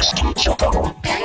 Best Chocobo.